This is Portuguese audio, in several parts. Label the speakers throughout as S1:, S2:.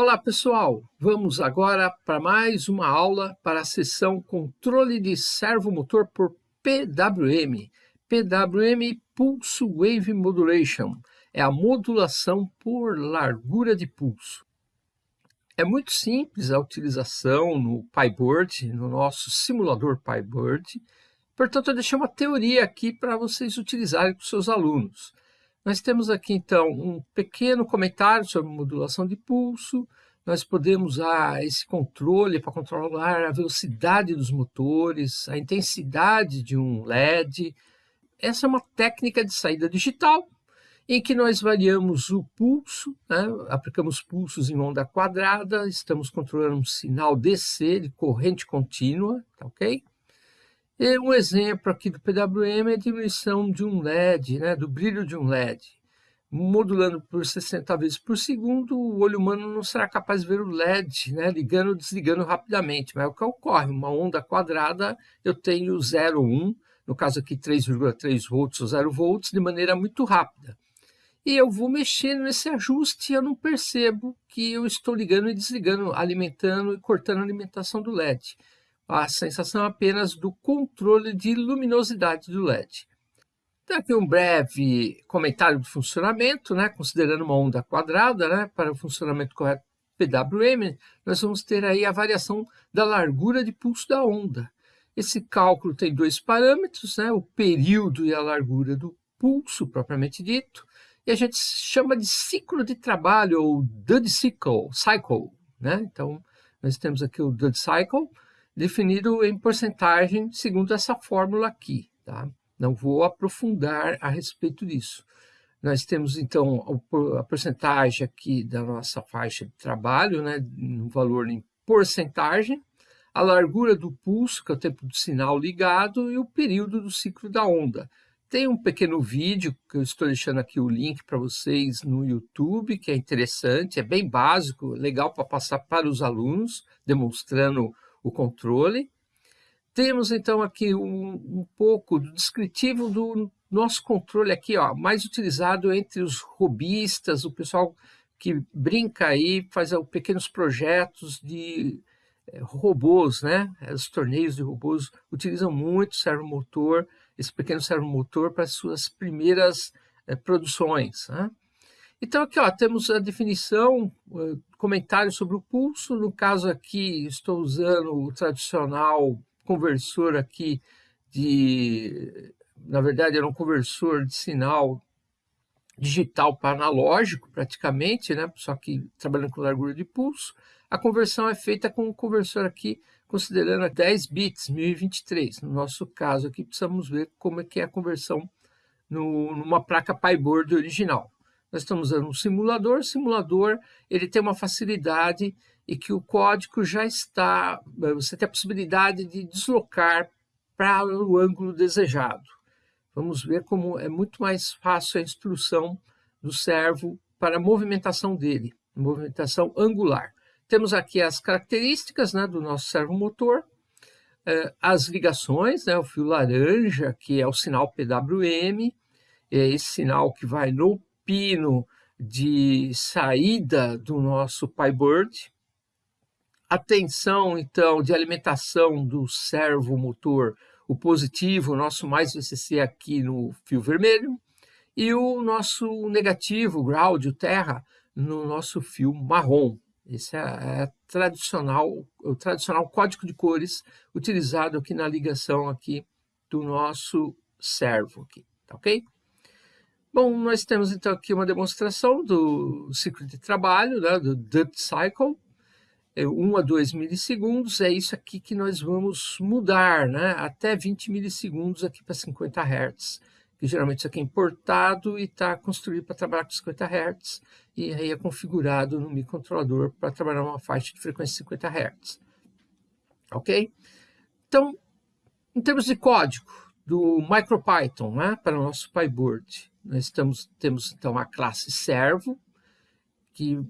S1: Olá pessoal, vamos agora para mais uma aula para a sessão Controle de Servomotor por PWM. PWM Pulse Wave Modulation é a modulação por largura de pulso. É muito simples a utilização no PyBird, no nosso simulador PyBird, portanto eu deixei uma teoria aqui para vocês utilizarem com seus alunos. Nós temos aqui, então, um pequeno comentário sobre modulação de pulso. Nós podemos usar esse controle para controlar a velocidade dos motores, a intensidade de um LED. Essa é uma técnica de saída digital, em que nós variamos o pulso, né? aplicamos pulsos em onda quadrada, estamos controlando um sinal DC de corrente contínua, tá ok? E um exemplo aqui do PWM é a diminuição de um LED, né, do brilho de um LED. Modulando por 60 vezes por segundo, o olho humano não será capaz de ver o LED, né, ligando ou desligando rapidamente. Mas é o que ocorre, uma onda quadrada, eu tenho 0,1, no caso aqui 3,3 volts ou 0 volts, de maneira muito rápida. E eu vou mexendo nesse ajuste e eu não percebo que eu estou ligando e desligando, alimentando e cortando a alimentação do LED a sensação apenas do controle de luminosidade do LED. Então, aqui um breve comentário do funcionamento, né? considerando uma onda quadrada, né? para o funcionamento correto PWM, nós vamos ter aí a variação da largura de pulso da onda. Esse cálculo tem dois parâmetros, né? o período e a largura do pulso, propriamente dito, e a gente chama de ciclo de trabalho, ou Dud cycle, cycle né? Então, nós temos aqui o Dud cycle, definido em porcentagem segundo essa fórmula aqui. Tá? Não vou aprofundar a respeito disso. Nós temos, então, a porcentagem aqui da nossa faixa de trabalho, né, no valor em porcentagem, a largura do pulso, que é o tempo do sinal ligado, e o período do ciclo da onda. Tem um pequeno vídeo, que eu estou deixando aqui o link para vocês no YouTube, que é interessante, é bem básico, legal para passar para os alunos, demonstrando o controle. Temos então aqui um, um pouco do descritivo do nosso controle aqui, ó, mais utilizado entre os robistas, o pessoal que brinca aí, faz pequenos projetos de é, robôs, né? Os torneios de robôs utilizam muito servomotor, esse pequeno servomotor para as suas primeiras é, produções. Né? Então, aqui ó, temos a definição, comentário sobre o pulso. No caso aqui, estou usando o tradicional conversor aqui de... Na verdade, era um conversor de sinal digital para analógico, praticamente, né? só que trabalhando com largura de pulso. A conversão é feita com um conversor aqui, considerando 10 bits, 1023. No nosso caso aqui, precisamos ver como é que é a conversão no, numa placa PyBoard original. Nós estamos usando um simulador. O simulador ele tem uma facilidade e que o código já está, eh, você tem a possibilidade de deslocar para o ângulo desejado. Vamos ver como é muito mais fácil a instrução do servo para a movimentação dele, movimentação angular. Temos aqui as características né, do nosso servo motor, eh, as ligações, né, o fio laranja, que é o sinal PWM, é esse sinal que vai no pino de saída do nosso PyBird, a tensão, então, de alimentação do servo motor, o positivo, o nosso mais VCC aqui no fio vermelho, e o nosso negativo, o ground, o terra, no nosso fio marrom. Esse é, é tradicional, o tradicional código de cores utilizado aqui na ligação aqui do nosso servo aqui, tá ok? Bom, nós temos então aqui uma demonstração do ciclo de trabalho, né, do Dutt Cycle, é 1 a 2 milissegundos, é isso aqui que nós vamos mudar, né, até 20 milissegundos aqui para 50 Hz, que geralmente isso aqui é importado e está construído para trabalhar com 50 Hz, e aí é configurado no microcontrolador para trabalhar uma faixa de frequência de 50 Hz. Ok? Então, em termos de código do MicroPython, né, para o nosso PyBoard, nós estamos, temos então a classe servo, que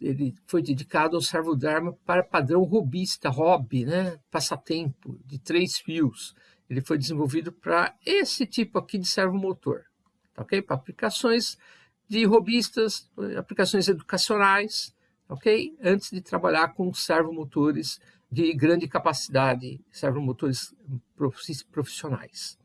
S1: ele foi dedicado ao servo Dharma para padrão robista, hobby, né? passatempo, de três fios. Ele foi desenvolvido para esse tipo aqui de servo motor, tá ok? Para aplicações de robistas, aplicações educacionais, ok? Antes de trabalhar com servomotores de grande capacidade, servomotores profissionais.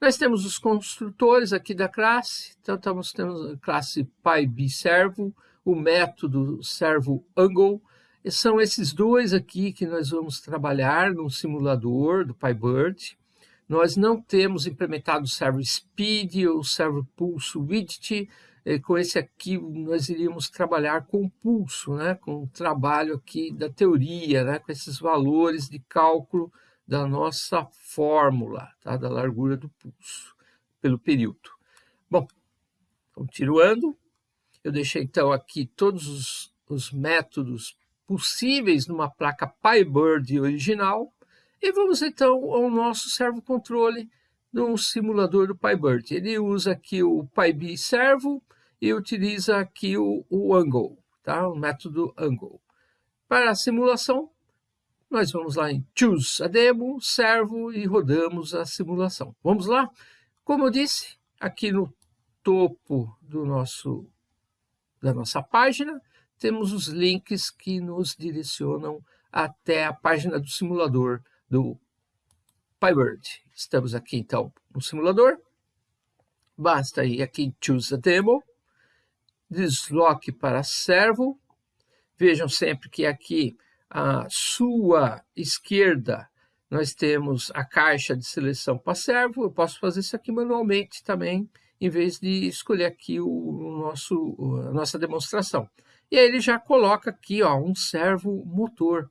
S1: Nós temos os construtores aqui da classe, então temos, temos a classe PyB servo, o método servo angle, e são esses dois aqui que nós vamos trabalhar no simulador do PyBird. Nós não temos implementado o servo speed ou o servo pulse widget, com esse aqui nós iríamos trabalhar com o pulso, né? com o trabalho aqui da teoria, né? com esses valores de cálculo da nossa fórmula, tá? da largura do pulso, pelo período. Bom, continuando, eu deixei então aqui todos os, os métodos possíveis numa placa PyBird original, e vamos então ao nosso servo controle no simulador do PyBird. Ele usa aqui o PyB servo, e utiliza aqui o, o angle, tá? o método angle. Para a simulação, nós vamos lá em Choose a Demo, Servo e rodamos a simulação. Vamos lá? Como eu disse, aqui no topo do nosso, da nossa página, temos os links que nos direcionam até a página do simulador do PyBird. Estamos aqui, então, no simulador. Basta ir aqui em Choose a Demo, desloque para servo. Vejam sempre que aqui à sua esquerda nós temos a caixa de seleção para servo. Eu posso fazer isso aqui manualmente também, em vez de escolher aqui o nosso, a nossa demonstração. E aí ele já coloca aqui ó, um servo motor.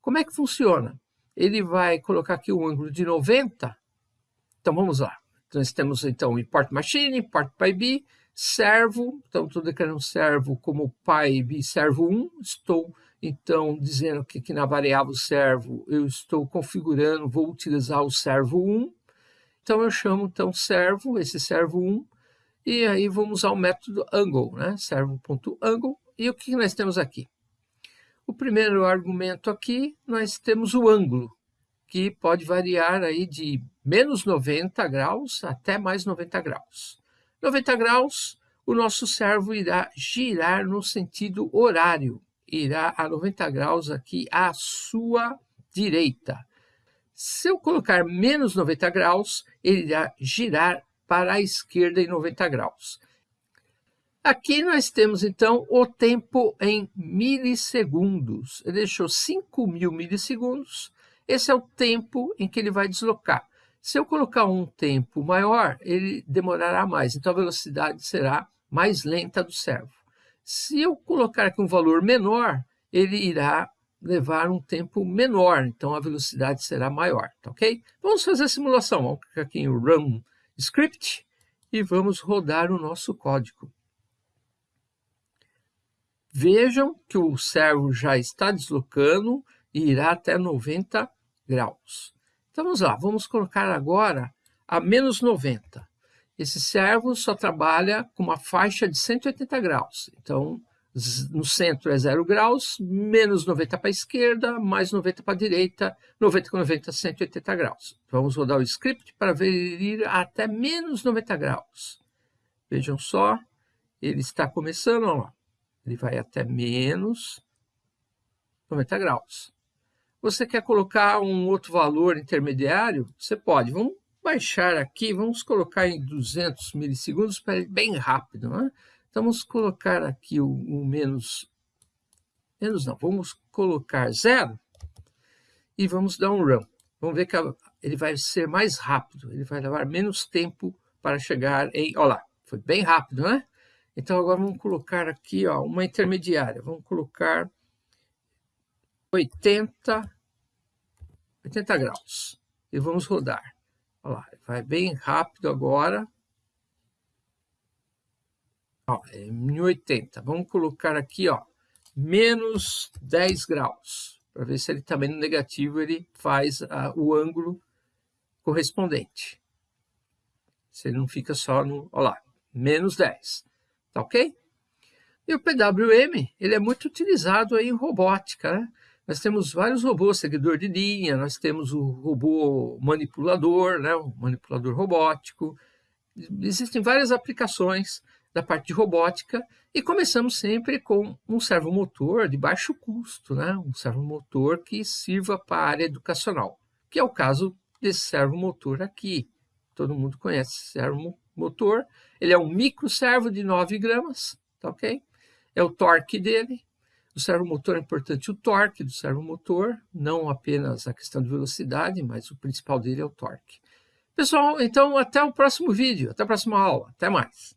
S1: Como é que funciona? Ele vai colocar aqui um ângulo de 90. Então vamos lá. Então, nós temos então import machine, import pyb, servo, então estou declarando servo como pyb servo 1, estou então dizendo que aqui na variável servo eu estou configurando, vou utilizar o servo 1, então eu chamo então servo, esse servo 1, e aí vamos usar o método angle, né? servo.angle, e o que nós temos aqui? O primeiro argumento aqui, nós temos o ângulo, que pode variar aí de menos 90 graus até mais 90 graus. 90 graus, o nosso servo irá girar no sentido horário, irá a 90 graus aqui à sua direita. Se eu colocar menos 90 graus, ele irá girar para a esquerda em 90 graus. Aqui nós temos, então, o tempo em milissegundos. Ele deixou 5 mil milissegundos. Esse é o tempo em que ele vai deslocar. Se eu colocar um tempo maior, ele demorará mais, então a velocidade será mais lenta do servo. Se eu colocar aqui um valor menor, ele irá levar um tempo menor, então a velocidade será maior, tá ok? Vamos fazer a simulação, vamos clicar aqui em Run Script e vamos rodar o nosso código. Vejam que o servo já está deslocando e irá até 90 graus. Então vamos lá, vamos colocar agora a menos 90. Esse servo só trabalha com uma faixa de 180 graus. Então, no centro é 0 graus, menos 90 para a esquerda, mais 90 para a direita, 90 com 90, 180 graus. Vamos rodar o script para ver até menos 90 graus. Vejam só, ele está começando, ó, ele vai até menos 90 graus. Você quer colocar um outro valor intermediário? Você pode. Vamos baixar aqui, vamos colocar em 200 milissegundos para ir bem rápido. Né? Então, vamos colocar aqui o, o menos... Menos não, vamos colocar zero e vamos dar um run. Vamos ver que ele vai ser mais rápido, ele vai levar menos tempo para chegar em... Olha lá, foi bem rápido, né? Então, agora vamos colocar aqui ó, uma intermediária. Vamos colocar 80, 80 graus. E vamos rodar. Olha lá, vai bem rápido agora. Ó, é 1080. Vamos colocar aqui, ó, menos 10 graus. Para ver se ele também no negativo ele faz uh, o ângulo correspondente. Se ele não fica só no... Olha lá, menos 10. Tá ok? E o PWM, ele é muito utilizado aí em robótica, né? Nós temos vários robôs, seguidor de linha, nós temos o robô manipulador, né, o manipulador robótico. Existem várias aplicações da parte de robótica e começamos sempre com um servomotor de baixo custo, né? um servomotor que sirva para a área educacional, que é o caso desse servomotor aqui. Todo mundo conhece esse servomotor. Ele é um micro servo de 9 gramas, tá ok? É o torque dele. O servomotor é importante o torque do servomotor, não apenas a questão de velocidade, mas o principal dele é o torque. Pessoal, então até o próximo vídeo, até a próxima aula. Até mais.